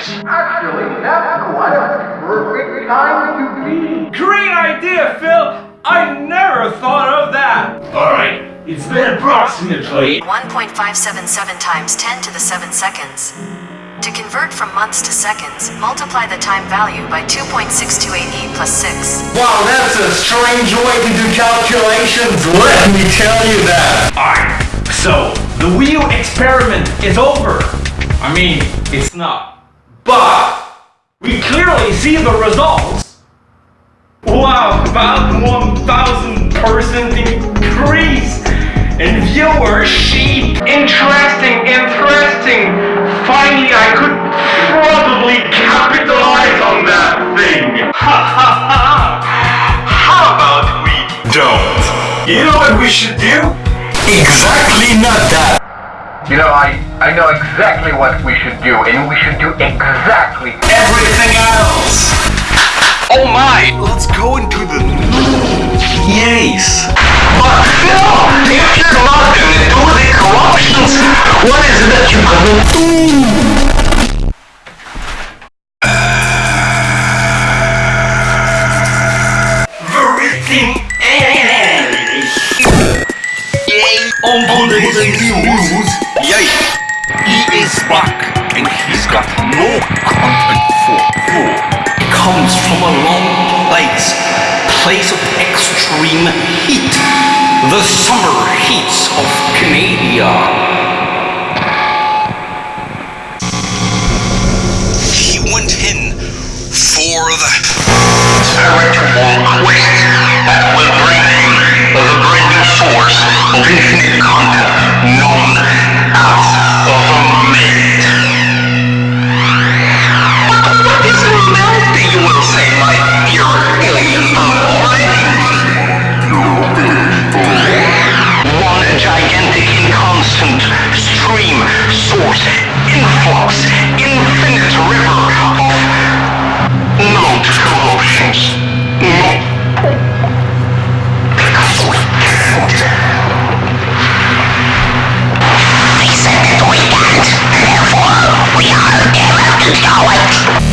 with you guys. Actually, that's quite a perfect time to be. Great idea, Phil! I never thought of that! Alright, it's been approximately 1.577 times 10 to the 7 seconds. To convert from months to seconds, multiply the time value by 2.628e plus 6. Wow, that's a strange way to do calculations, let me tell you that. Alright, so the wheel experiment is over. I mean, it's not. But we clearly see the results. Wow, about 1000 percent increase in viewership. Interesting, interesting. Finally, I could probably capitalize on that thing. Ha ha ha! How about we don't? You know what we should do? Exactly not that. You know, I, I know exactly what we should do, and we should do exactly Everything else. Oh my! Let's go into the Yes. But Phil, if you're not gonna do the corruptions, what is it that you're gonna do? Everything On today's news. Yay. He is back and he's got no content for you. Comes from a long place. Place of extreme heat. The summer heats of Canada. He went in for the Spiritual quest that will bring the great new source of infinite content fucking solid!